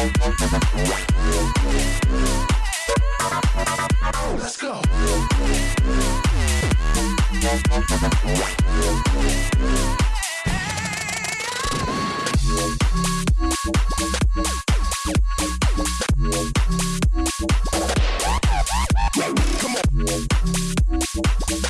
Let's go. Come on.